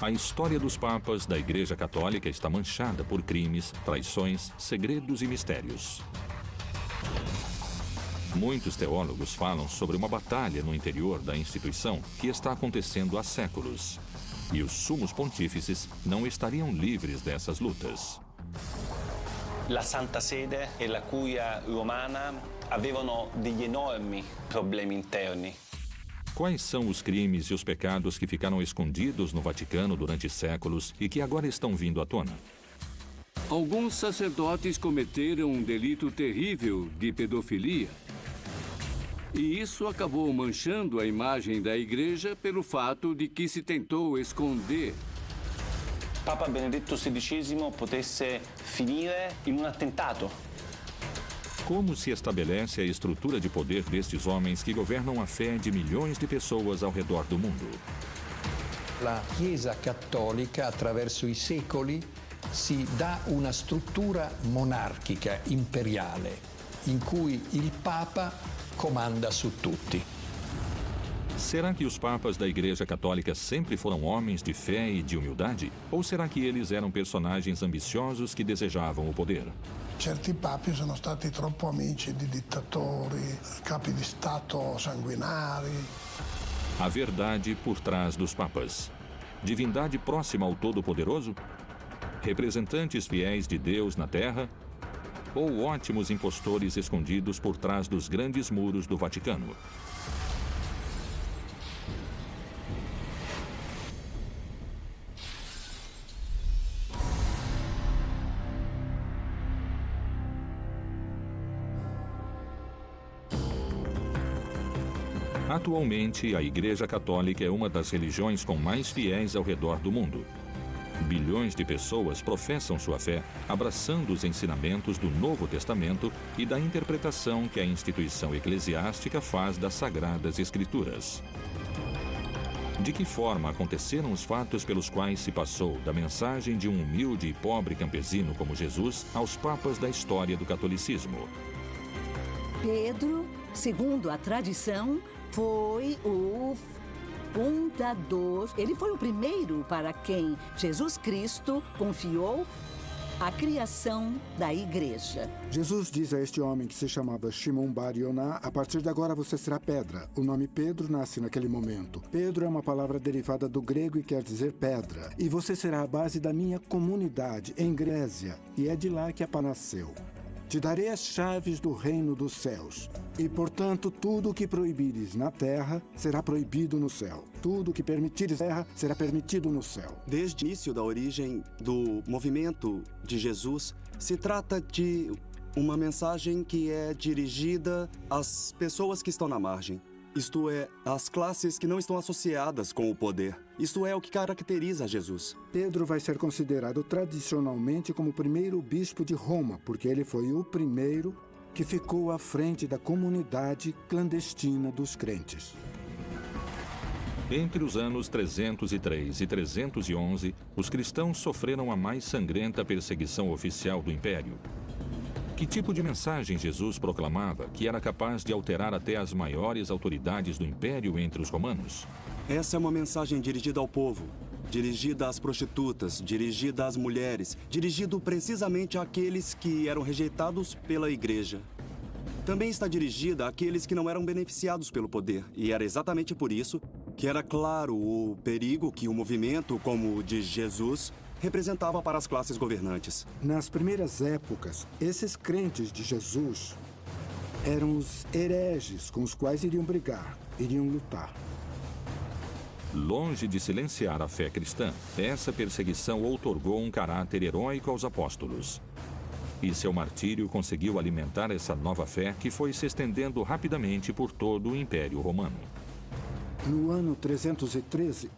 A história dos papas da Igreja Católica está manchada por crimes, traições, segredos e mistérios. Muitos teólogos falam sobre uma batalha no interior da instituição que está acontecendo há séculos. E os sumos pontífices não estariam livres dessas lutas. La Santa Sede e la Curia Romana avevano degli enormi problemi interni. Quais são os crimes e os pecados que ficaram escondidos no Vaticano durante séculos e que agora estão vindo à tona? Alguns sacerdotes cometeram um delito terrível de pedofilia. E isso acabou manchando a imagem da igreja pelo fato de que se tentou esconder. Papa Benedetto XVI potesse finire in un attentato. Como se estabelece a estrutura de poder destes homens que governam a fé de milhões de pessoas ao redor do mundo? La Chiesa Cattolica attraverso i secoli si dà una struttura monarchica, imperiale, in cui il Papa comanda su tutti. Será que os papas da Igreja Católica sempre foram homens de fé e de humildade? Ou será que eles eram personagens ambiciosos que desejavam o poder? Certi papi sono stati troppo amici di dittatori, capi di Stato sanguinari. A verdade por trás dos papas. Divindade próxima ao Todo-Poderoso? Representantes fiéis de Deus na Terra? Ou ótimos impostores escondidos por trás dos grandes muros do Vaticano? Atualmente, a Igreja Católica é uma das religiões com mais fiéis ao redor do mundo. Bilhões de pessoas professam sua fé, abraçando os ensinamentos do Novo Testamento e da interpretação que a instituição eclesiástica faz das Sagradas Escrituras. De que forma aconteceram os fatos pelos quais se passou da mensagem de um humilde e pobre campesino como Jesus aos papas da história do catolicismo? Pedro, segundo a tradição, foi o fundador. Ele foi o primeiro para quem Jesus Cristo confiou a criação da igreja. Jesus diz a este homem que se chamava Shimon Bar Yonah, a partir de agora você será pedra. O nome Pedro nasce naquele momento. Pedro é uma palavra derivada do grego e quer dizer pedra. E você será a base da minha comunidade em Grécia. E é de lá que a nasceu. Te darei as chaves do reino dos céus. E, portanto, tudo o que proibires na terra será proibido no céu. Tudo o que permitires na terra será permitido no céu. Desde o início da origem do movimento de Jesus, se trata de uma mensagem que é dirigida às pessoas que estão na margem. Isto é, às classes que não estão associadas com o poder. Isto é o que caracteriza Jesus. Pedro vai ser considerado tradicionalmente como o primeiro bispo de Roma, porque ele foi o primeiro que ficou à frente da comunidade clandestina dos crentes. Entre os anos 303 e 311, os cristãos sofreram a mais sangrenta perseguição oficial do Império. Que tipo de mensagem Jesus proclamava que era capaz de alterar até as maiores autoridades do Império entre os romanos? Essa é uma mensagem dirigida ao povo, dirigida às prostitutas, dirigida às mulheres, dirigido precisamente àqueles que eram rejeitados pela igreja. Também está dirigida àqueles que não eram beneficiados pelo poder, e era exatamente por isso que era claro o perigo que o movimento como o de Jesus representava para as classes governantes. Nas primeiras épocas, esses crentes de Jesus eram os hereges com os quais iriam brigar, iriam lutar. Longe de silenciar a fé cristã, essa perseguição outorgou um caráter heróico aos apóstolos. E seu martírio conseguiu alimentar essa nova fé que foi se estendendo rapidamente por todo o Império Romano. No ano 313,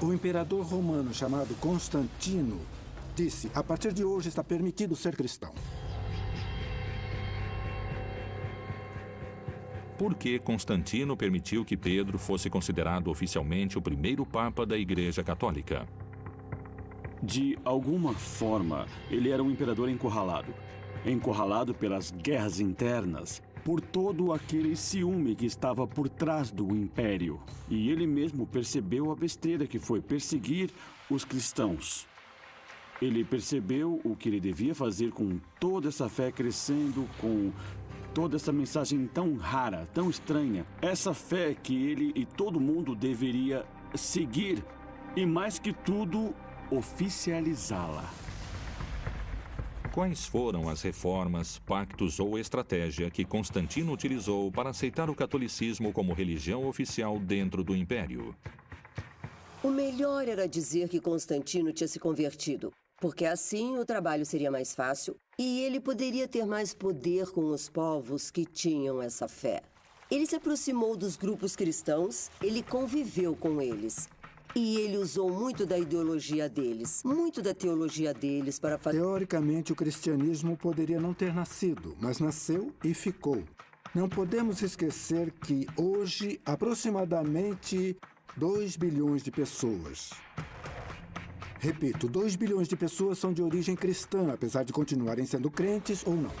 o imperador romano chamado Constantino disse: a partir de hoje está permitido ser cristão. Por que Constantino permitiu que Pedro fosse considerado oficialmente o primeiro papa da Igreja Católica? De alguma forma, ele era um imperador encurralado. Encurralado pelas guerras internas, por todo aquele ciúme que estava por trás do império. E ele mesmo percebeu a besteira que foi perseguir os cristãos. Ele percebeu o que ele devia fazer com toda essa fé crescendo, com toda essa mensagem tão rara, tão estranha. Essa fé que ele e todo mundo deveria seguir e, mais que tudo, oficializá-la. Quais foram as reformas, pactos ou estratégia que Constantino utilizou para aceitar o catolicismo como religião oficial dentro do império? O melhor era dizer que Constantino tinha se convertido, porque assim o trabalho seria mais fácil e ele poderia ter mais poder com os povos que tinham essa fé. Ele se aproximou dos grupos cristãos, ele conviveu com eles. E ele usou muito da ideologia deles, muito da teologia deles para fazer. Teoricamente, o cristianismo poderia não ter nascido, mas nasceu e ficou. Não podemos esquecer que hoje, aproximadamente 2 bilhões de pessoas. Repito, 2 bilhões de pessoas são de origem cristã, apesar de continuarem sendo crentes ou não.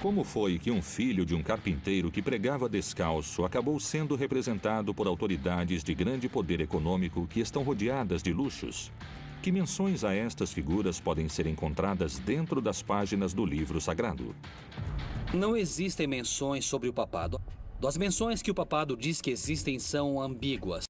Como foi que um filho de um carpinteiro que pregava descalço acabou sendo representado por autoridades de grande poder econômico que estão rodeadas de luxos? Que menções a estas figuras podem ser encontradas dentro das páginas do livro sagrado? Não existem menções sobre o papado. As menções que o papado diz que existem são ambíguas.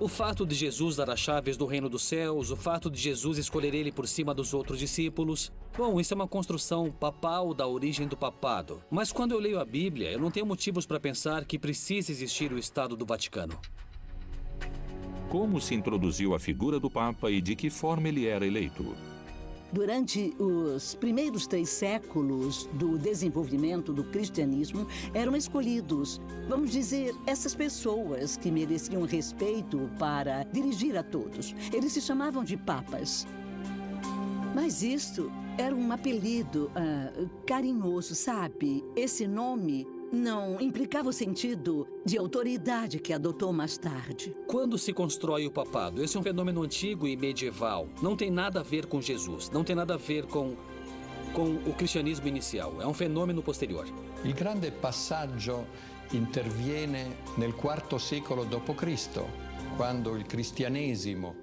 O fato de Jesus dar as chaves do reino dos céus, o fato de Jesus escolher ele por cima dos outros discípulos. Bom, isso é uma construção papal da origem do papado. Mas quando eu leio a Bíblia, eu não tenho motivos para pensar que precisa existir o Estado do Vaticano. Como se introduziu a figura do Papa e de que forma ele era eleito? Durante os primeiros três séculos do desenvolvimento do cristianismo, eram escolhidos, vamos dizer, essas pessoas que mereciam respeito para dirigir a todos. Eles se chamavam de papas. Mas isto era um apelido uh, carinhoso, sabe? Esse nome não implicava o sentido de autoridade que adotou mais tarde. Quando se constrói o papado? Esse é um fenômeno antigo e medieval. Não tem nada a ver com Jesus, não tem nada a ver com, com o cristianismo inicial. É um fenômeno posterior. Il grande passaggio interviene nel quarto secolo d.C., quando il cristianesimo,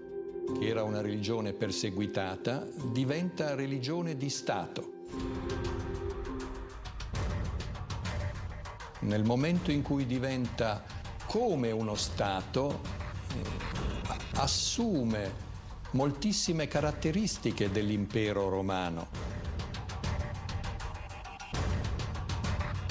che era una religione perseguitata, diventa religione di Stato. Nel momento in cui diventa come uno Stato, eh, assume moltissime caratteristiche dell'impero romano.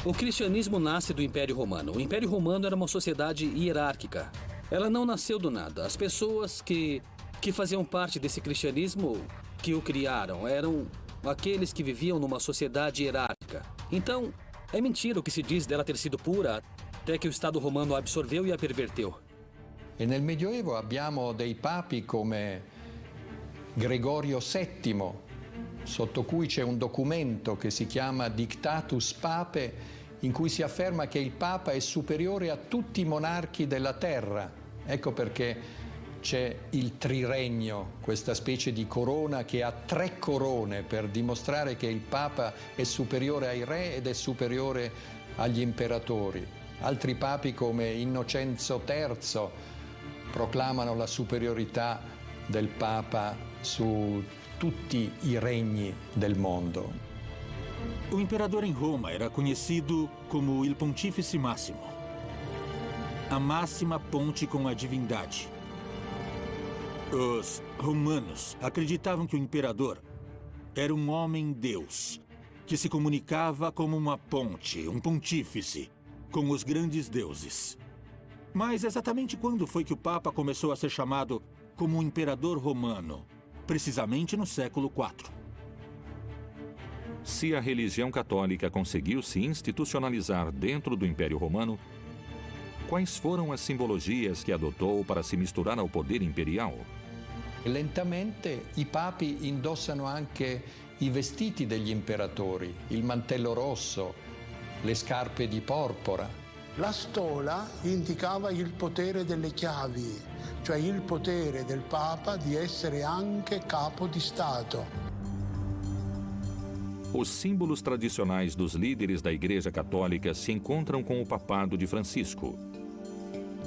O cristianismo nasce do Império Romano. O Império Romano era uma sociedade hierárquica. Ela não nasceu do nada. As pessoas que, que faziam parte desse cristianismo, que o criaram, eram aqueles que viviam numa sociedade hierárquica. Então, é mentira o que se diz dela ter sido pura, até que o Estado romano a absorveu e a perverteu. E nel Medioevo abbiamo dei papi come Gregorio VII, sotto cui c'è un documento che si chiama Dictatus Pape, in cui si afferma che il Papa è superiore a tutti i monarchi della terra. Ecco perché c'è il triregno, questa specie di corona che ha tre corone per dimostrare che il Papa è superiore ai re ed è superiore agli imperatori. Altri papi come Innocenzo III proclamano la superiorità del Papa su tutti i regni del mondo. O imperador em Roma era conhecido como il Pontífice Máximo, a máxima ponte com a divindade. Os romanos acreditavam que o imperador era um homem-deus, que se comunicava como uma ponte, um pontífice, com os grandes deuses. Mas exatamente quando foi que o Papa começou a ser chamado como imperador romano? Precisamente no século IV. Se a religião católica conseguiu se institucionalizar dentro do Império Romano, quais foram as simbologias que adotou para se misturar ao poder imperial? Lentamente i papi indossano anche i vestiti degli imperatori, il mantello rosso, le scarpe di porpora. La stola indicava il potere delle chiavi, cioè il potere del Papa di essere anche capo di Stato. Os símbolos tradicionais dos líderes da Igreja Católica se encontram com o papado de Francisco.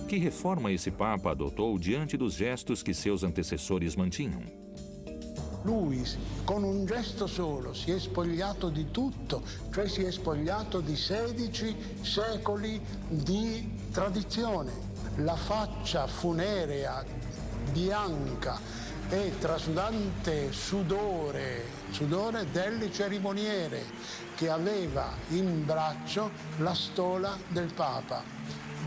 Que reforma esse Papa adotou diante dos gestos que seus antecessores mantinham? Lui con un gesto solo si è spogliato di tutto, cioè si è spogliato di 16 secoli di tradizione. La faccia funerea, bianca e trasudante sudore, sudore delle cerimoniere che aveva in braccio la stola del Papa.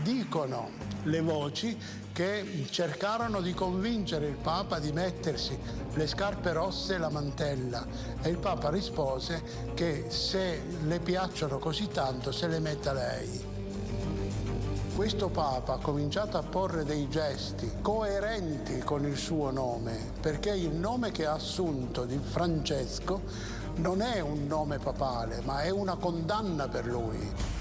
Dicono le voci che cercarono di convincere il Papa di mettersi le scarpe rosse e la mantella e il Papa rispose che se le piacciono così tanto se le metta lei. Questo Papa ha cominciato a porre dei gesti coerenti con il suo nome, perché il nome che ha assunto di Francesco non è un nome papale, ma è una condanna per lui.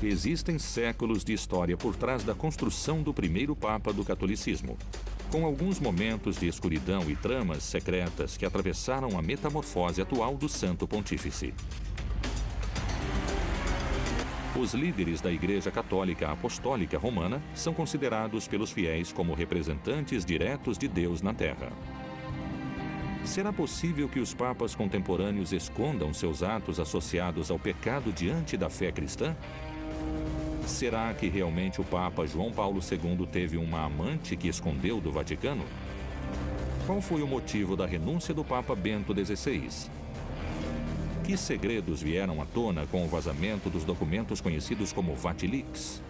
Existem séculos de história por trás da construção do primeiro Papa do catolicismo, com alguns momentos de escuridão e tramas secretas que atravessaram a metamorfose atual do Santo Pontífice. Os líderes da Igreja Católica Apostólica Romana são considerados pelos fiéis como representantes diretos de Deus na Terra. Será possível que os papas contemporâneos escondam seus atos associados ao pecado diante da fé cristã? Será que realmente o Papa João Paulo II teve uma amante que escondeu do Vaticano? Qual foi o motivo da renúncia do Papa Bento XVI? Que segredos vieram à tona com o vazamento dos documentos conhecidos como Vatilix?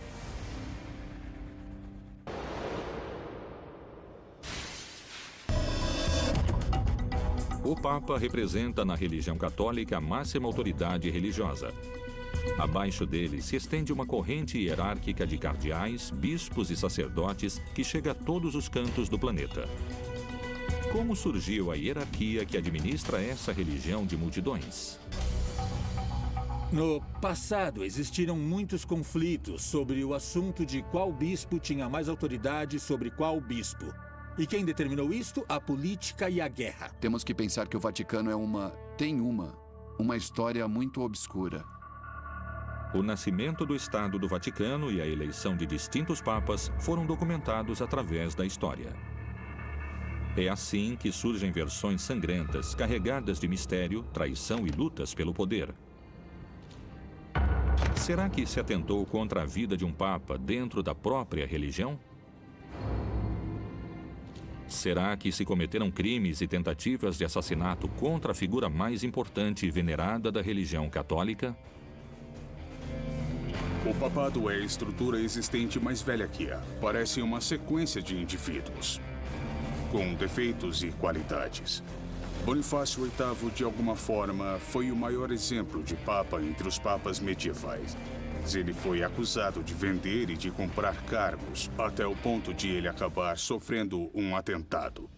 O Papa representa na religião católica a máxima autoridade religiosa. Abaixo dele se estende uma corrente hierárquica de cardeais, bispos e sacerdotes que chega a todos os cantos do planeta. Como surgiu a hierarquia que administra essa religião de multidões? No passado, existiram muitos conflitos sobre o assunto de qual bispo tinha mais autoridade sobre qual bispo. E quem determinou isto? A política e a guerra. Temos que pensar que o Vaticano é uma. tem uma. uma história muito obscura. O nascimento do Estado do Vaticano e a eleição de distintos papas foram documentados através da história. É assim que surgem versões sangrentas, carregadas de mistério, traição e lutas pelo poder. Será que se atentou contra a vida de um papa dentro da própria religião? Será que se cometeram crimes e tentativas de assassinato contra a figura mais importante e venerada da religião católica? O papado é a estrutura existente mais velha que há. Parece uma sequência de indivíduos, com defeitos e qualidades. Bonifácio VIII, de alguma forma, foi o maior exemplo de papa entre os papas medievais. Ele foi acusado de vender e de comprar cargos, até o ponto de ele acabar sofrendo um atentado.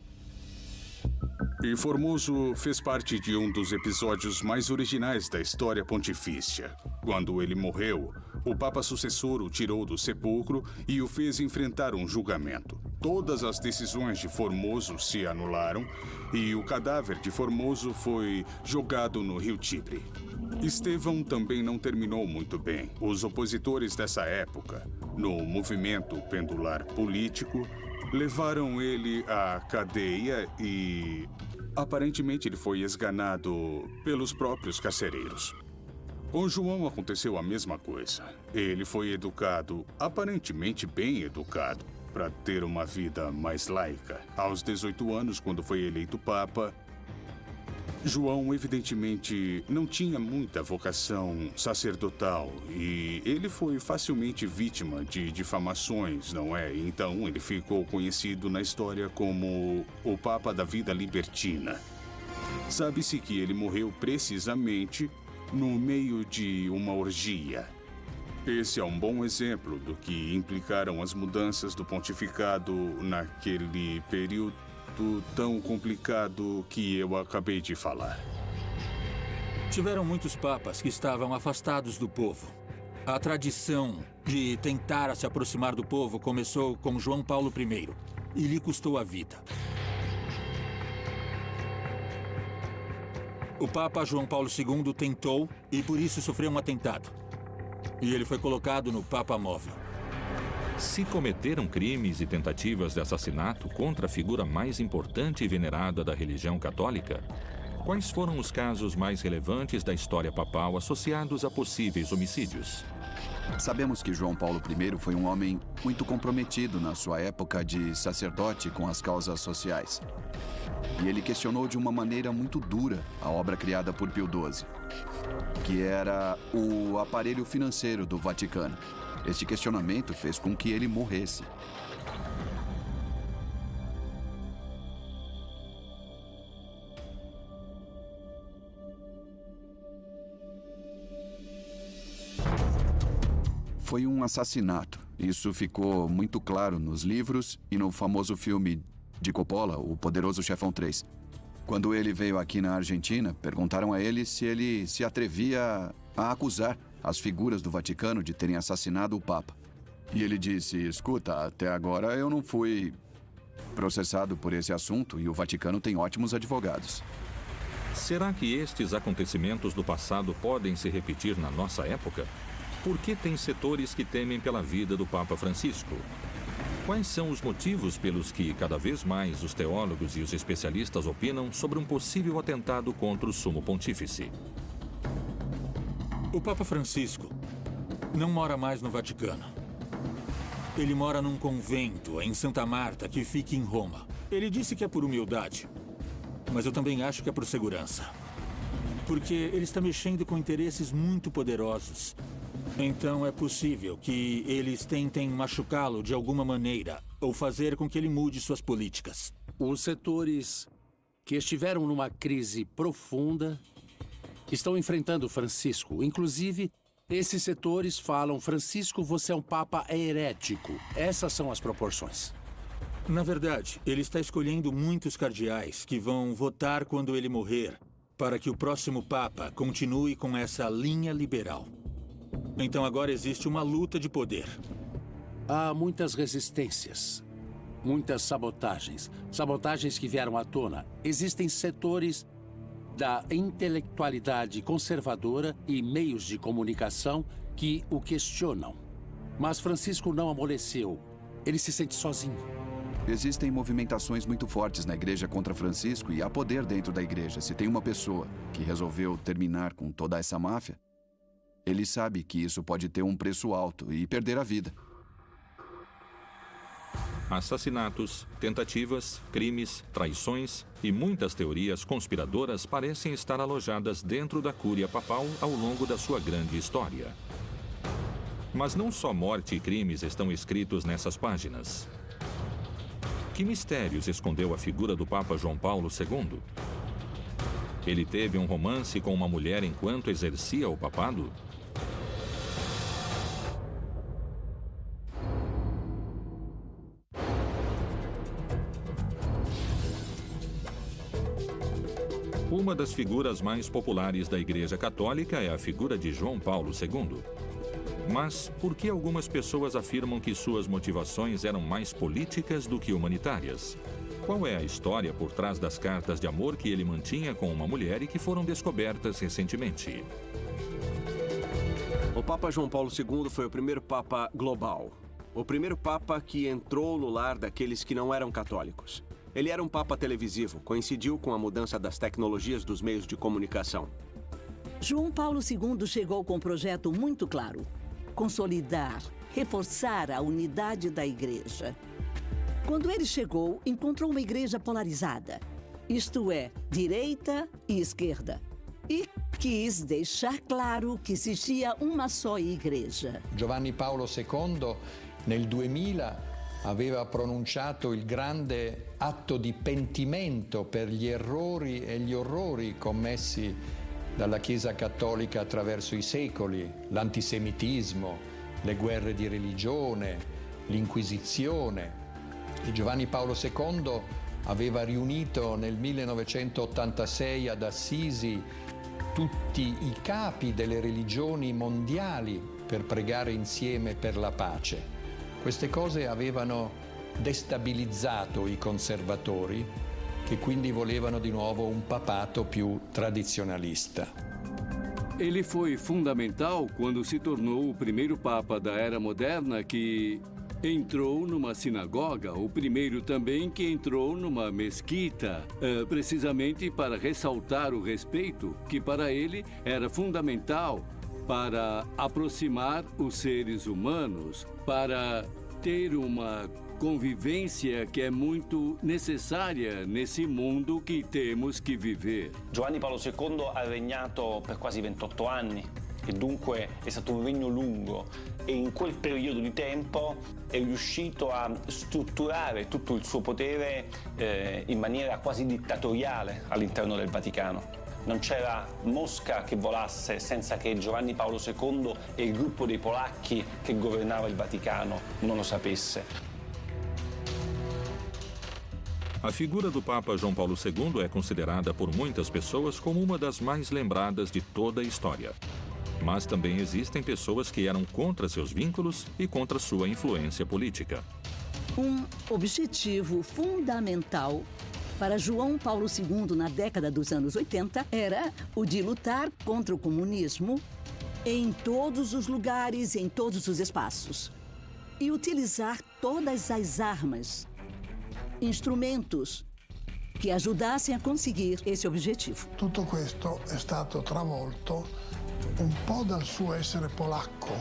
E Formoso fez parte de um dos episódios mais originais da história pontifícia. Quando ele morreu, o Papa sucessor o tirou do sepulcro e o fez enfrentar um julgamento. Todas as decisões de Formoso se anularam e o cadáver de Formoso foi jogado no rio Tibre. Estevão também não terminou muito bem. Os opositores dessa época, no movimento pendular político, levaram ele à cadeia e. Aparentemente ele foi esganado pelos próprios carcereiros. Com João aconteceu a mesma coisa. Ele foi educado, aparentemente bem educado, para ter uma vida mais laica. Aos 18 anos, quando foi eleito Papa, João, evidentemente, não tinha muita vocação sacerdotal e ele foi facilmente vítima de difamações, não é? Então ele ficou conhecido na história como o Papa da Vida Libertina. Sabe-se que ele morreu precisamente no meio de uma orgia. Esse é um bom exemplo do que implicaram as mudanças do pontificado naquele período tão complicado que eu acabei de falar. Tiveram muitos papas que estavam afastados do povo. A tradição de tentar se aproximar do povo começou com João Paulo I e lhe custou a vida. O Papa João Paulo II tentou e por isso sofreu um atentado. E ele foi colocado no Papa Móvel. Se cometeram crimes e tentativas de assassinato contra a figura mais importante e venerada da religião católica, quais foram os casos mais relevantes da história papal associados a possíveis homicídios? Sabemos que João Paulo I foi um homem muito comprometido na sua época de sacerdote com as causas sociais. E ele questionou de uma maneira muito dura a obra criada por Pio XII, que era o aparelho financeiro do Vaticano. Este questionamento fez com que ele morresse. Foi um assassinato. Isso ficou muito claro nos livros e no famoso filme de Coppola, O Poderoso Chefão 3. Quando ele veio aqui na Argentina, perguntaram a ele se ele se atrevia a acusar as figuras do Vaticano de terem assassinado o Papa. E ele disse: Escuta, até agora eu não fui processado por esse assunto e o Vaticano tem ótimos advogados. Será que estes acontecimentos do passado podem se repetir na nossa época? Por que tem setores que temem pela vida do Papa Francisco? Quais são os motivos pelos que, cada vez mais, os teólogos e os especialistas opinam sobre um possível atentado contra o Sumo Pontífice? O Papa Francisco não mora mais no Vaticano. Ele mora num convento em Santa Marta que fica em Roma. Ele disse que é por humildade, mas eu também acho que é por segurança. Porque ele está mexendo com interesses muito poderosos então é possível que eles tentem machucá-lo de alguma maneira ou fazer com que ele mude suas políticas. Os setores que estiveram numa crise profunda estão enfrentando Francisco. Inclusive, esses setores falam: Francisco, você é um papa herético. Essas são as proporções. Na verdade, ele está escolhendo muitos cardeais que vão votar quando ele morrer para que o próximo papa continue com essa linha liberal. Então agora existe uma luta de poder. Há muitas resistências, muitas sabotagens, sabotagens que vieram à tona. Existem setores da intelectualidade conservadora e meios de comunicação que o questionam. Mas Francisco não amoleceu. Ele se sente sozinho. Existem movimentações muito fortes na igreja contra Francisco e há poder dentro da igreja. Se tem uma pessoa que resolveu terminar com toda essa máfia, ele sabe que isso pode ter um preço alto e perder a vida. Assassinatos, tentativas, crimes, traições e muitas teorias conspiradoras parecem estar alojadas dentro da Cúria Papal ao longo da sua grande história. Mas não só morte e crimes estão escritos nessas páginas. Que mistérios escondeu a figura do Papa João Paulo II? Ele teve um romance com uma mulher enquanto exercia o papado? Das figuras mais populares da Igreja Católica é a figura de João Paulo II. Mas por que algumas pessoas afirmam que suas motivações eram mais políticas do que humanitárias? Qual é a história por trás das cartas de amor que ele mantinha com uma mulher e que foram descobertas recentemente? O Papa João Paulo II foi o primeiro Papa global. O primeiro Papa que entrou no lar daqueles que não eram católicos. Ele era um papa televisivo, coincidiu com a mudança das tecnologias dos meios de comunicação. João Paulo II chegou com um projeto muito claro: consolidar, reforçar a unidade da igreja. Quando ele chegou, encontrou uma igreja polarizada, isto é, direita e esquerda. E quis deixar claro que existia uma só igreja. Giovanni Paolo II, nel 2000, aveva pronunciato il grande atto di pentimento per gli errori e gli orrori commessi dalla Chiesa Cattolica attraverso i secoli, l'antisemitismo, le guerre di religione, l'Inquisizione. Giovanni Paolo II aveva riunito nel 1986 ad Assisi tutti i capi delle religioni mondiali per pregare insieme per la pace. Queste cose avevano destabilizzato i conservatori che quindi volevano di nuovo un papato più tradizionalista. Ele foi fundamental quando se tornou o primeiro Papa da Era Moderna que entrou numa sinagoga, o primeiro também que entrou numa mesquita, uh, precisamente para ressaltar o respeito que para ele era fundamental para aproximar os seres humanos, para ter uma convivência che è molto necessaria nesse mondo che temos che viver. Giovanni Paolo II ha regnato per quasi 28 anni e dunque è stato un regno lungo e in quel periodo di tempo è riuscito a strutturare tutto il suo potere eh, in maniera quasi dittatoriale all'interno del Vaticano. Non c'era mosca che volasse senza che Giovanni Paolo II e il gruppo dei polacchi che governava il Vaticano non lo sapesse. A figura do Papa João Paulo II é considerada por muitas pessoas como uma das mais lembradas de toda a história. Mas também existem pessoas que eram contra seus vínculos e contra sua influência política. Um objetivo fundamental para João Paulo II na década dos anos 80 era o de lutar contra o comunismo em todos os lugares, em todos os espaços. E utilizar todas as armas instrumentos che aiutassero a conseguir esse obiettivo. Tutto questo è stato travolto un po' dal suo essere polacco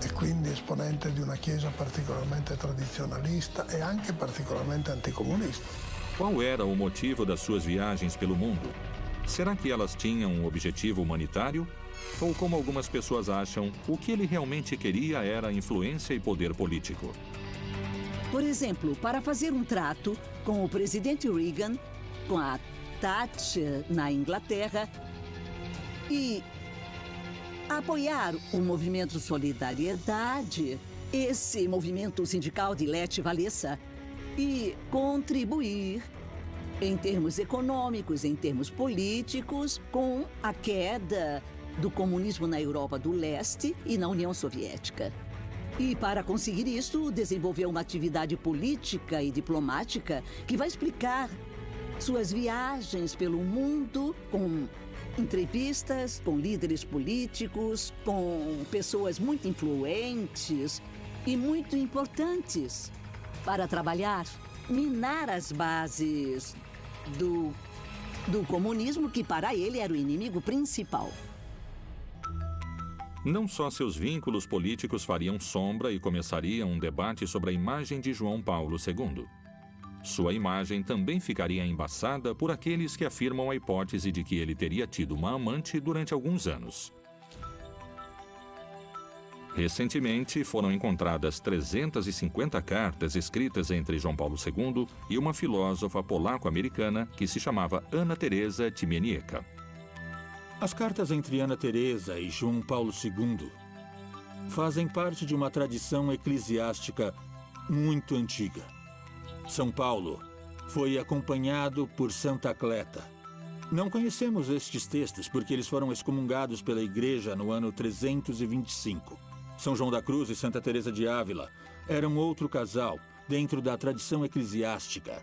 e quindi esponente di una chiesa particolarmente tradizionalista e anche particolarmente anticomunista. Qual era o motivo das suas viagens pelo mundo? Será que elas tinham um objetivo humanitário? Ou, como algumas pessoas acham, o que ele realmente queria era influência e poder político? Por exemplo, para fazer um trato com o presidente Reagan, com a Thatcher na Inglaterra e apoiar o movimento Solidariedade, esse movimento sindical de Lete Valessa, e contribuir em termos econômicos, em termos políticos, com a queda do comunismo na Europa do Leste e na União Soviética. E para conseguir isso, desenvolveu uma atividade política e diplomática que vai explicar suas viagens pelo mundo com entrevistas com líderes políticos, com pessoas muito influentes e muito importantes para trabalhar, minar as bases do, do comunismo, que para ele era o inimigo principal. Não só seus vínculos políticos fariam sombra e começaria um debate sobre a imagem de João Paulo II. Sua imagem também ficaria embaçada por aqueles que afirmam a hipótese de que ele teria tido uma amante durante alguns anos. Recentemente, foram encontradas 350 cartas escritas entre João Paulo II e uma filósofa polaco-americana que se chamava Ana Teresa Timienieka. As cartas entre Ana Teresa e João Paulo II fazem parte de uma tradição eclesiástica muito antiga. São Paulo foi acompanhado por Santa Cleta. Não conhecemos estes textos porque eles foram excomungados pela Igreja no ano 325. São João da Cruz e Santa Teresa de Ávila eram outro casal dentro da tradição eclesiástica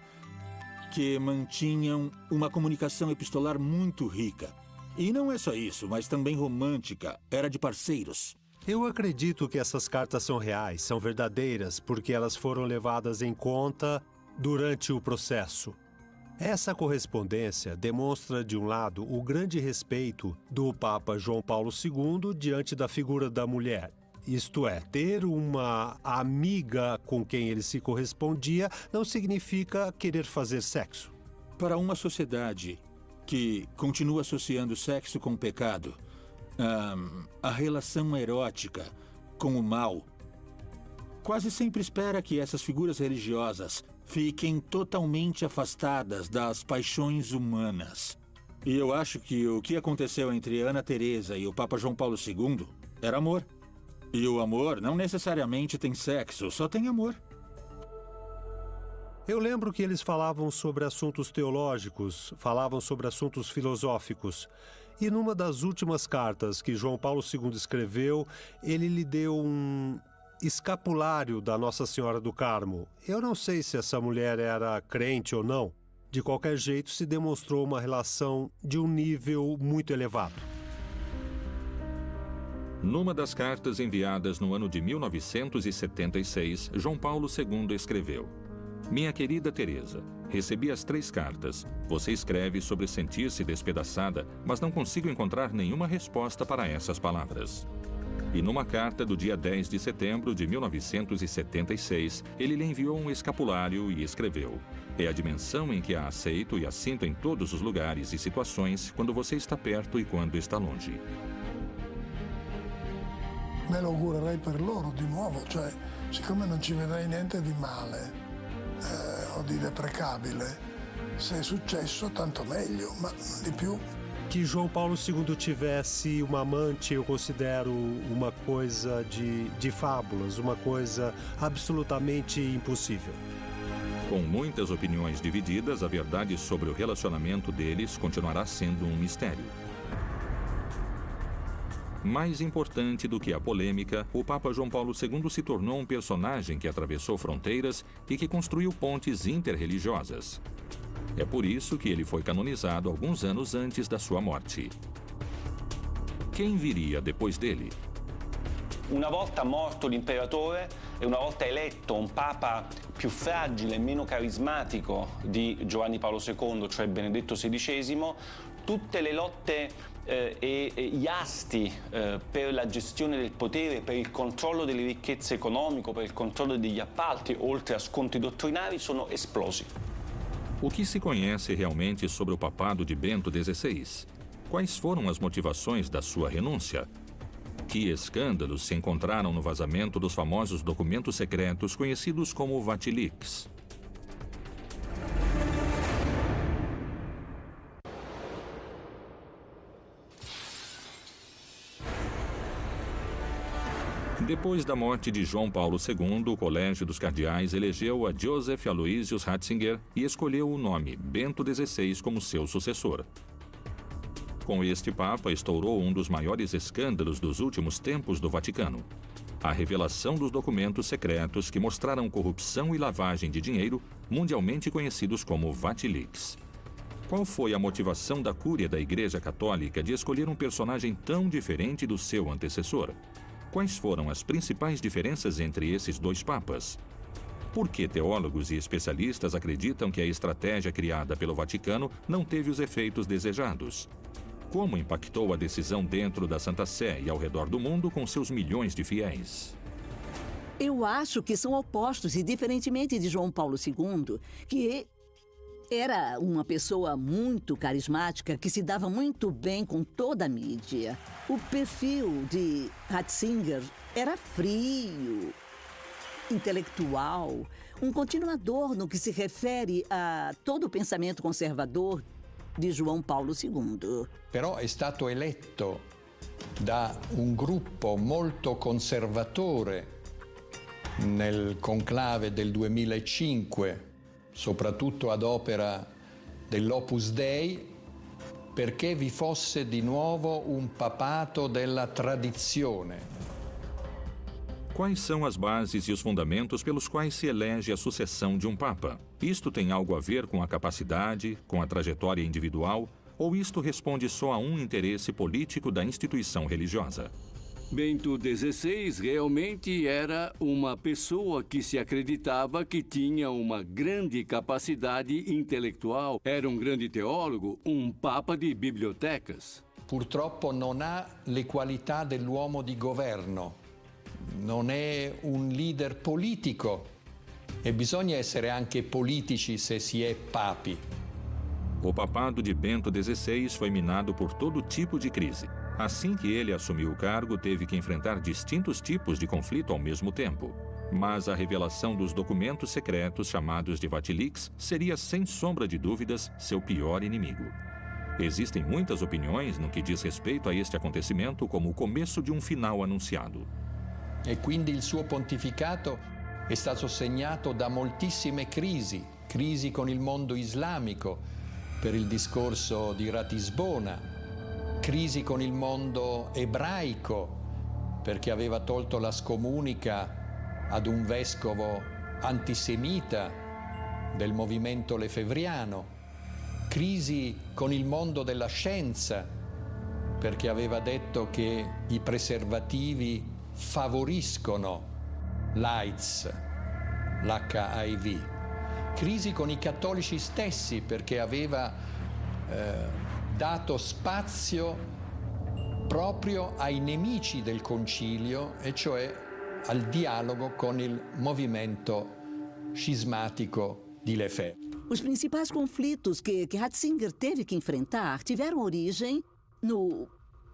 que mantinham uma comunicação epistolar muito rica. E não é só isso, mas também romântica. Era de parceiros. Eu acredito que essas cartas são reais, são verdadeiras, porque elas foram levadas em conta durante o processo. Essa correspondência demonstra, de um lado, o grande respeito do Papa João Paulo II diante da figura da mulher. Isto é, ter uma amiga com quem ele se correspondia não significa querer fazer sexo. Para uma sociedade que continua associando sexo com o pecado, um, a relação erótica com o mal, quase sempre espera que essas figuras religiosas fiquem totalmente afastadas das paixões humanas. E eu acho que o que aconteceu entre Ana Teresa e o Papa João Paulo II era amor. E o amor não necessariamente tem sexo, só tem amor. Eu lembro que eles falavam sobre assuntos teológicos, falavam sobre assuntos filosóficos. E numa das últimas cartas que João Paulo II escreveu, ele lhe deu um escapulário da Nossa Senhora do Carmo. Eu não sei se essa mulher era crente ou não, De qualquer jeito, se demonstrou uma relação de um nível muito elevado. Numa das cartas enviadas no ano de 1976, João Paulo II escreveu: Minha querida Teresa, recebi as três cartas. Você escreve sobre sentir-se despedaçada, mas não consigo encontrar nenhuma resposta para essas palavras. E numa carta do dia 10 de setembro de 1976, ele lhe enviou um escapulário e escreveu: É a dimensão em que a aceito e a sinto em todos os lugares e situações quando você está perto e quando está longe. Me lo augurerei per loro di nuovo, cioè siccome non ci vedrei niente di male eh, o di deprecabile, se è successo tanto meglio, ma di più que João Paulo II tivesse uma amante, eu considero uma coisa de, de fábulas, uma coisa absolutamente impossível. Com muitas opiniões divididas, a verdade sobre o relacionamento deles continuará sendo um mistério. Mais importante do que a polêmica, o Papa João Paulo II se tornou um personagem que atravessou fronteiras e que construiu pontes interreligiosas. É por isso que ele foi canonizado alguns anos antes da sua morte. Quem viria depois dele? Una volta morto l'imperatore e una volta eletto un papa più fragile e meno carismatico di Giovanni Paolo II, cioè Benedetto XVI, tutte le lotte eh, e, e, gli asti eh, per la gestione del potere, per il controllo delle ricchezze economiche, per il controllo degli appalti, oltre a scontri dottrinari, sono esplosi. O que se conhece realmente sobre o papado de Bento XVI? Quais foram as motivações da sua renúncia? Que escândalos se encontraram no vazamento dos famosos documentos secretos conhecidos como Vatilix? Depois da morte de João Paulo II, o Colégio dos Cardeais elegeu a Joseph Aloysius Ratzinger e escolheu o nome Bento XVI como seu sucessor. Com este Papa estourou um dos maiores escândalos dos últimos tempos do Vaticano. A revelação dos documentos secretos que mostraram corrupção e lavagem de dinheiro, mundialmente conhecidos como Vatilix. Qual foi a motivação da cúria da Igreja Católica de escolher um personagem tão diferente do seu antecessor? Quais foram as principais diferenças entre esses dois papas? Por que teólogos e especialistas acreditam que a estratégia criada pelo Vaticano não teve os efeitos desejados? Como impactou a decisão dentro da Santa Sé e ao redor do mundo com seus milhões de fiéis? Eu acho que são opostos e, diferentemente de João Paulo II, que era uma pessoa muito carismática que se dava muito bem com toda a mídia. O perfil de Ratzinger era frio, intelectual, um continuador no que se refere a todo o pensamento conservador di João Paulo II. Però è stato eletto da un gruppo molto conservatore nel conclave del 2005 soprattutto ad opera dell'Opus Dei, perché vi fosse di nuovo un papato della tradizione. Quais são as bases e os fundamentos pelos quais se elege a sucessão de um Papa? Isto tem algo a ver com a capacidade, com a trajetória individual, ou isto responde só a um interesse político da instituição religiosa? Bento XVI realmente era uma pessoa que se acreditava que tinha uma grande capacidade intelectual, era um grande teólogo, um papa de bibliotecas. Purtroppo non ha le qualità dell'uomo di governo, non è un leader politico e bisogna essere anche politici se si è papi. O papado de Bento XVI foi minado por todo tipo de crise. Assim que ele assumiu o cargo, teve que enfrentar distintos tipos de conflito ao mesmo tempo. Mas a revelação dos documentos secretos chamados de Vatilix seria, sem sombra de dúvidas, seu pior inimigo. Existem muitas opiniões no que diz respeito a este acontecimento como o começo de um final anunciado. E quindi il suo pontificato è stato segnato da moltissime crisi, crisi con il mondo islamico per il discorso di Ratisbona, crisi con il mondo ebraico perché aveva tolto la scomunica ad un vescovo antisemita del movimento lefevriano. crisi con il mondo della scienza, perché aveva detto che i preservativi favoriscono l'AIDS, l'HIV. Crisi con i cattolici stessi, perché aveva eh, dato spazio proprio ai nemici del concilio, e cioè al dialogo con il movimento cismático de Lefebvre. Os principais conflitos que, que Ratzinger teve que enfrentar tiveram origem no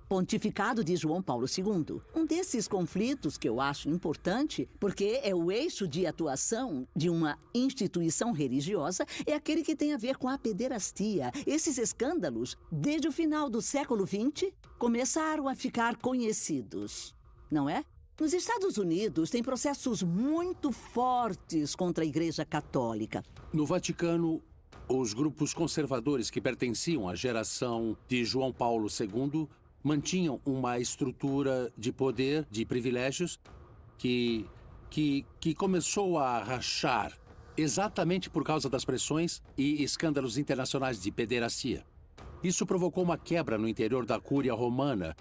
pontificado de João Paulo II. Um desses conflitos que eu acho importante, porque é o eixo de atuação de uma instituição religiosa, é aquele que tem a ver com a pederastia. Esses escândalos, desde o final do século XX, começaram a ficar conhecidos, não é? Nos Estados Unidos, tem processos muito fortes contra a Igreja Católica. No Vaticano, os grupos conservadores que pertenciam à geração de João Paulo II mantinham uma estrutura de poder, de privilégios, que, que, que começou a rachar exatamente por causa das pressões e escândalos internacionais de pederastia. Isso provocou uma quebra no interior da Cúria Romana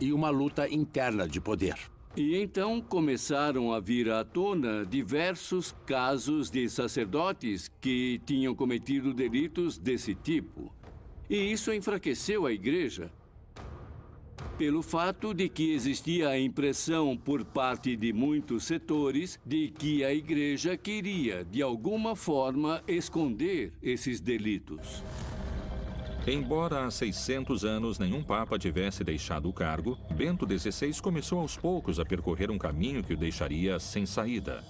e uma luta interna de poder. E então começaram a vir à tona diversos casos de sacerdotes que tinham cometido delitos desse tipo. E isso enfraqueceu a igreja pelo fato de que existia a impressão por parte de muitos setores de que a igreja queria, de alguma forma, esconder esses delitos. Embora há 600 anos nenhum papa tivesse deixado o cargo, Bento XVI começou aos poucos a percorrer um caminho que o deixaria sem saída.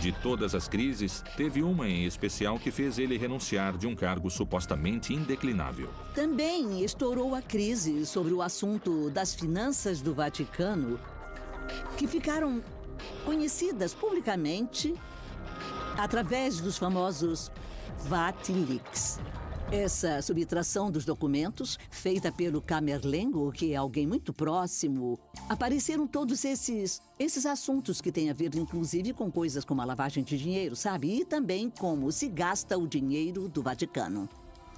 De todas as crises, teve uma em especial que fez ele renunciar de um cargo supostamente indeclinável. Também estourou a crise sobre o assunto das finanças do Vaticano, que ficaram conhecidas publicamente através dos famosos Vatilix. Essa subtração dos documentos, feita pelo Camerlengo, que é alguém muito próximo, apareceram todos esses, esses assuntos que têm a ver, inclusive, com coisas como a lavagem de dinheiro, sabe? E também como se gasta o dinheiro do Vaticano.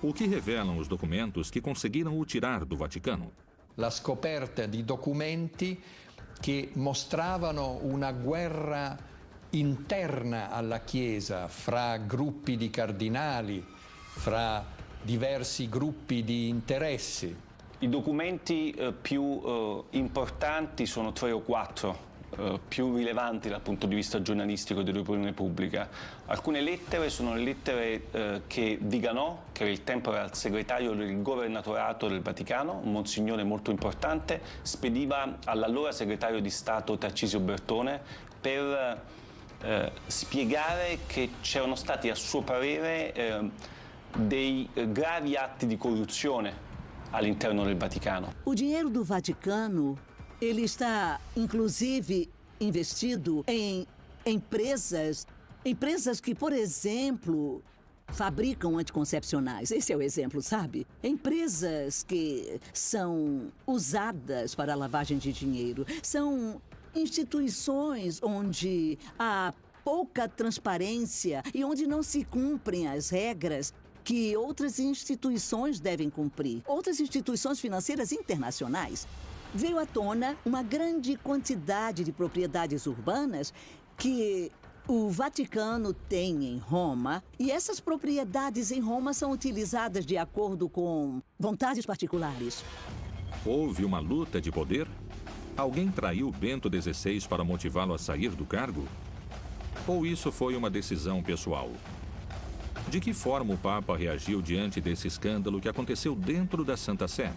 O que revelam os documentos que conseguiram o tirar do Vaticano? La scoperta di documenti che mostravano una guerra interna alla Chiesa fra gruppi di cardinali, fra diversi gruppi di interessi. I documenti eh, più eh, importanti sono tre o quattro, eh, più rilevanti dal punto di vista giornalistico dell'opinione pubblica. Alcune lettere sono le lettere eh, che Viganò, che il tempo era il segretario del governatorato del Vaticano, un monsignore molto importante, spediva all'allora segretario di Stato Tarcisio Bertone per eh, spiegare che c'erano stati a suo parere eh, dei eh, gravi atti di corruzione all'interno del Vaticano. O dinheiro do Vaticano, ele está inclusive investido em empresas, empresas que, por exemplo, fabricam anticoncepcionais. Esse é o exemplo, sabe? Empresas que são usadas para lavagem de dinheiro. São instituições onde há pouca transparência e onde não se cumprem as regras que outras instituições devem cumprir, outras instituições financeiras internacionais. Veio à tona uma grande quantidade de propriedades urbanas que o Vaticano tem em Roma, e essas propriedades em Roma são utilizadas de acordo com vontades particulares. Houve uma luta de poder? Alguém traiu Bento XVI para motivá-lo a sair do cargo? Ou isso foi uma decisão pessoal? De que forma o Papa reagiu diante desse escândalo que aconteceu dentro da Santa Sé?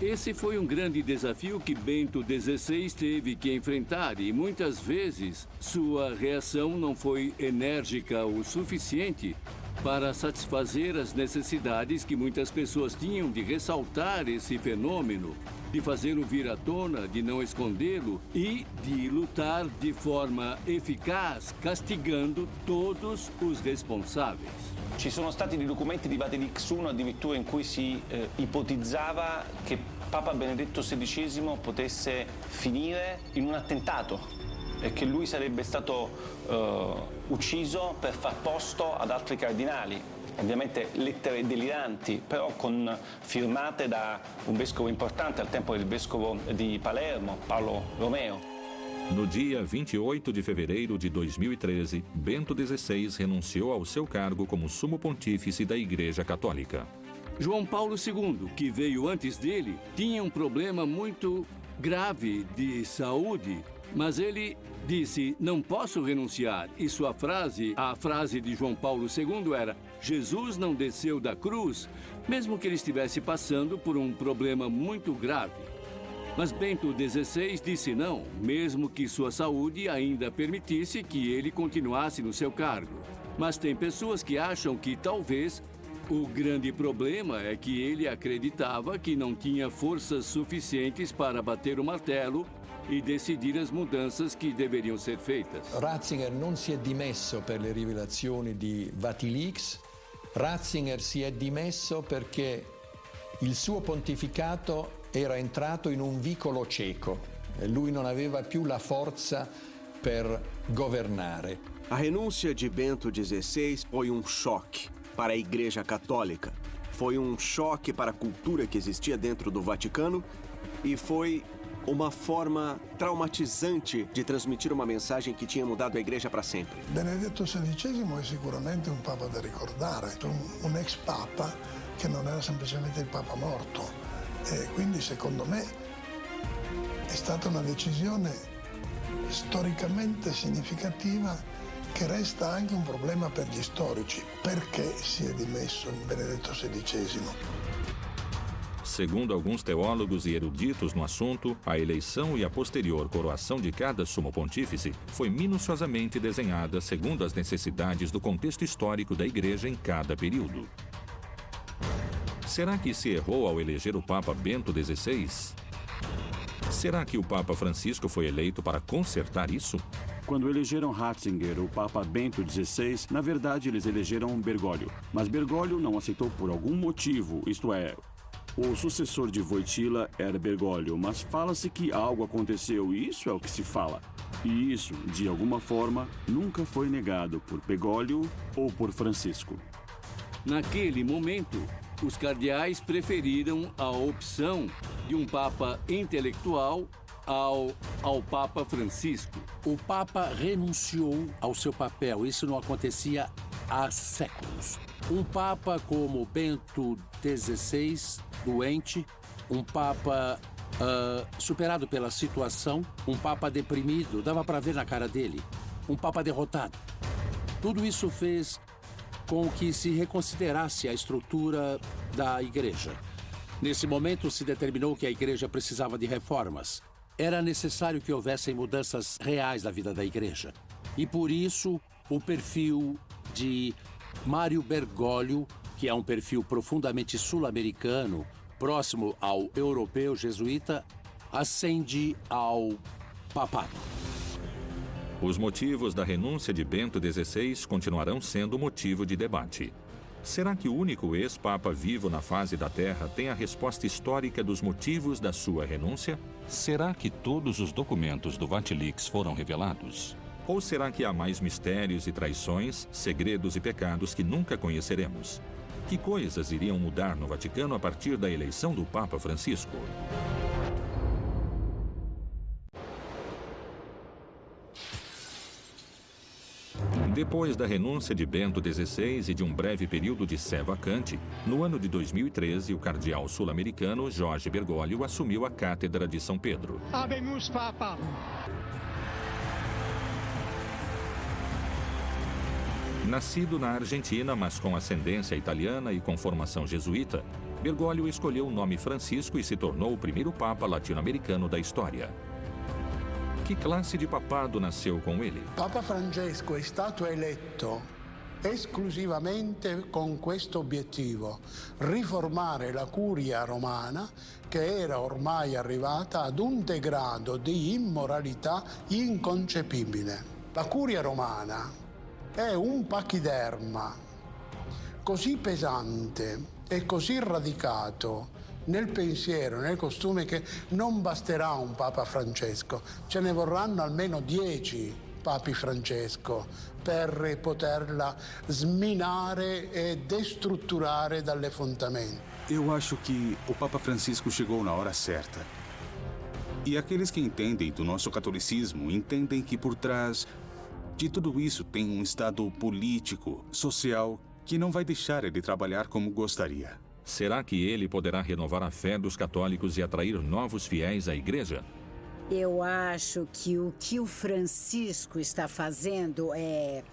Esse foi um grande desafio que Bento XVI teve que enfrentar e muitas vezes sua reação não foi enérgica o suficiente para satisfazer as necessidades que muitas pessoas tinham de ressaltar esse fenômeno de fazê-lo vir à tona, de não escondê-lo e de lutar de forma eficaz, castigando todos os responsáveis. Ci sono stati dei documenti di Vatilix I addirittura in cui si eh, ipotizzava che Papa Benedetto XVI potesse finire in un attentato e che lui sarebbe stato eh, ucciso per far posto ad altri cardinali. Ovviamente lettere deliranti, però con, firmate da un vescovo importante al tempo del vescovo di Palermo, Paolo Romeo. No dia 28 de fevereiro de 2013, Bento XVI renunciou ao seu cargo como sumo pontífice da Igreja Católica. João Paulo II, que veio antes dele, tinha um problema muito grave de saúde, mas ele disse: Não posso renunciar. E sua frase, a frase de João Paulo II era: Jesus não desceu da cruz, mesmo que ele estivesse passando por um problema muito grave. Mas Bento XVI disse não, mesmo que sua saúde ainda permitisse que ele continuasse no seu cargo. Mas tem pessoas que acham que talvez o grande problema é que ele acreditava que não tinha forças suficientes para bater o martelo e decidir as mudanças que deveriam ser feitas. Ratzinger non si è dimesso per le rivelazioni di Vatilix, Ratzinger si è dimesso perché il suo pontificato era entrato in un vicolo cieco e lui non aveva più la forza per governare. A renúncia de Bento XVI foi um choque para a Igreja Católica. Foi um choque para a cultura que existia dentro do Vaticano e foi uma forma traumatizante de transmitir uma mensagem que tinha mudado a igreja para sempre. Benedetto XVI è sicuramente un papa da ricordare, un ex papa che non era semplicemente il papa morto. E quindi secondo me è stata una decisione storicamente significativa che resta anche un problema per gli storici. Perché si è dimesso Benedetto XVI? Segundo alguns teólogos e eruditos no assunto, a eleição e a posterior coroação de cada sumo pontífice foi minuciosamente desenhada segundo as necessidades do contexto histórico da Igreja em cada período. Será que se errou ao eleger o Papa Bento XVI? Será que o Papa Francisco foi eleito para consertar isso? Quando elegeram Ratzinger, o Papa Bento XVI, na verdade eles elegeram Bergoglio. Mas Bergoglio não aceitou por algum motivo, isto é, o sucessor de Wojtyla era Bergoglio, mas fala-se que algo aconteceu e isso é o que se fala. E isso, de alguma forma, nunca foi negado por Bergoglio ou por Francisco. Naquele momento, os cardeais preferiram a opção de um papa intelectual ao, ao Papa Francisco. O Papa renunciou ao seu papel. Isso não acontecia há séculos. Um Papa como Bento XVI, doente, um Papa uh, superado pela situação, um Papa deprimido, dava para ver na cara dele, um Papa derrotado. Tudo isso fez com que se reconsiderasse a estrutura da igreja. Nesse momento, se determinou que a igreja precisava de reformas. Era necessário que houvessem mudanças reais na vida da igreja. E por isso, o perfil de Mário Bergoglio, que é um perfil profundamente sul-americano, próximo ao europeu jesuíta, ascende ao papado. Os motivos da renúncia de Bento XVI continuarão sendo motivo de debate. Será que o único ex-papa vivo na face da Terra tem a resposta histórica dos motivos da sua renúncia? Será que todos os documentos do Vatilix foram revelados? Ou será que há mais mistérios e traições, segredos e pecados que nunca conheceremos? Que coisas iriam mudar no Vaticano a partir da eleição do Papa Francisco? Depois da renúncia de Bento XVI e de um breve período de sé vacante, no ano de 2013, o cardeal sul-americano Jorge Bergoglio assumiu a cátedra de São Pedro. Habemus Papa. Nascido na Argentina, mas com ascendência italiana e com formação jesuíta, Bergoglio escolheu o nome Francisco e se tornou o primeiro papa latino-americano da história. Que classe de papado nasceu com ele? Papa Francesco è stato eletto esclusivamente con questo obiettivo, riformare la curia romana che era ormai arrivata ad un degrado di immoralità inconcepibile. La curia romana è un pachiderma così pesante e così radicato nel pensiero, nel costume che non basterà un Papa Francesco, ce ne vorranno almeno dieci Papi Francesco per poterla sminare e destrutturare dalle fondamenta. Eu acho que o Papa Francisco chegou na hora certa. E aqueles que entendem do nosso catolicismo entendem que por trás de tudo isso tem um estado político, social, que não vai deixar ele trabalhar como gostaria. Será que ele poderá renovar a fé dos católicos e atrair novos fiéis à igreja? Eu acho que o que o Francisco está fazendo é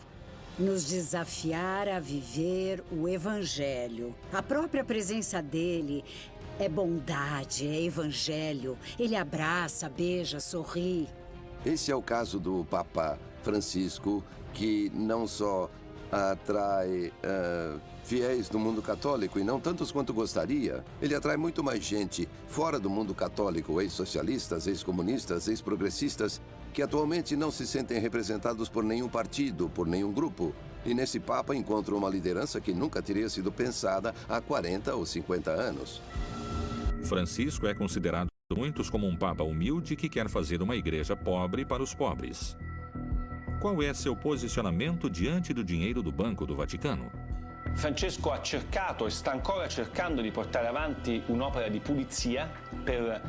nos desafiar a viver o Evangelho. A própria presença dele é bondade, é Evangelho. Ele abraça, beija, sorri. Esse é o caso do Papa Francisco, que não só atrai uh, fiéis do mundo católico e não tantos quanto gostaria, ele atrai muito mais gente fora do mundo católico, ex-socialistas, ex-comunistas, ex-progressistas, que atualmente não se sentem representados por nenhum partido, por nenhum grupo. E nesse Papa encontram uma liderança que nunca teria sido pensada há 40 ou 50 anos. Francisco é considerado por muitos como um Papa humilde que quer fazer uma igreja pobre para os pobres. Qual é seu posicionamento diante do dinheiro do Banco do Vaticano? Francesco ha cercato e sta ancora cercando di portare avanti un'opera di pulizia per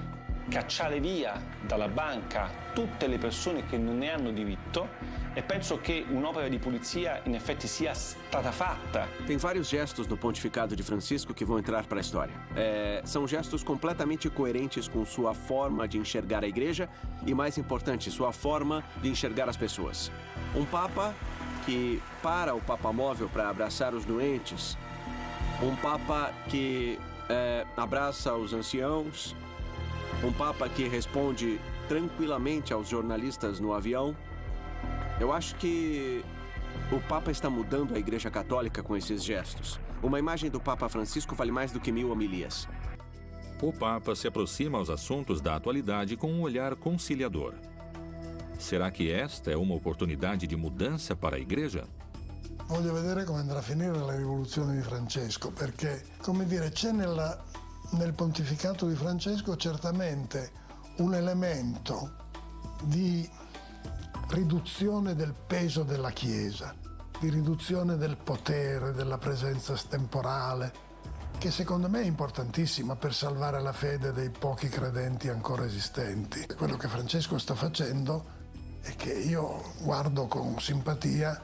cacciare via dalla banca tutte le persone che non ne hanno diritto e penso che un'opera di pulizia in effetti sia stata fatta. Tem vários gestos no pontificado de Francisco que vão entrar para a história. É, são gestos completamente coerentes com sua forma de enxergar a igreja e, mais importante, sua forma de enxergar as pessoas. Um papa que para o Papa Móvel para abraçar os doentes, um Papa que é, abraça os anciãos, um Papa que responde tranquilamente aos jornalistas no avião. Eu acho que o Papa está mudando a Igreja Católica com esses gestos. Uma imagem do Papa Francisco vale mais do que mil homilias. O Papa se aproxima aos assuntos da atualidade com um olhar conciliador. Será che esta è un'opportunità di mudanza per la Igreja? Voglio vedere come andrà a finire la rivoluzione di Francesco, perché, come dire, c'è nella, nel pontificato di Francesco certamente un elemento di riduzione del peso della Chiesa, di riduzione del potere, della presenza temporale, che secondo me è importantissima per salvare la fede dei pochi credenti ancora esistenti. Quello che Francesco sta facendo e che io guardo con simpatia,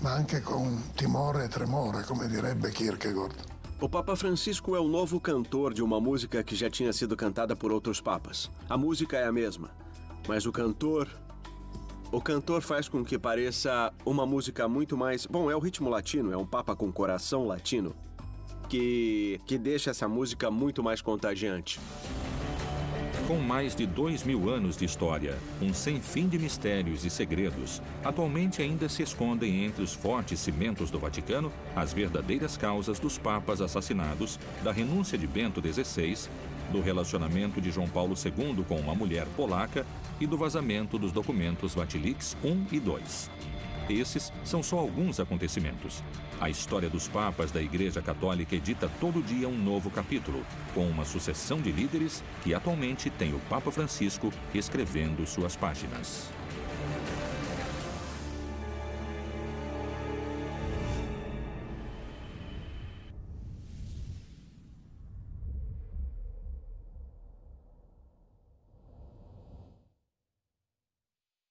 ma anche con timore e tremore, come direbbe Kierkegaard. O Papa Francisco é o novo cantor de uma música que já tinha sido cantada por outros papas. A música é a mesma, mas o cantor. O cantor faz com que pareça uma música muito mais. Bom, é o ritmo latino, é um Papa com coração latino, que, que deixa essa música muito mais contagiante. Com mais de dois mil anos de história, um sem fim de mistérios e segredos, atualmente ainda se escondem entre os fortes cimentos do Vaticano as verdadeiras causas dos papas assassinados, da renúncia de Bento XVI, do relacionamento de João Paulo II com uma mulher polaca e do vazamento dos documentos Vatilix I e II. Esses são só alguns acontecimentos. A história dos papas da Igreja Católica edita todo dia um novo capítulo, com uma sucessão de líderes que atualmente tem o Papa Francisco escrevendo suas páginas.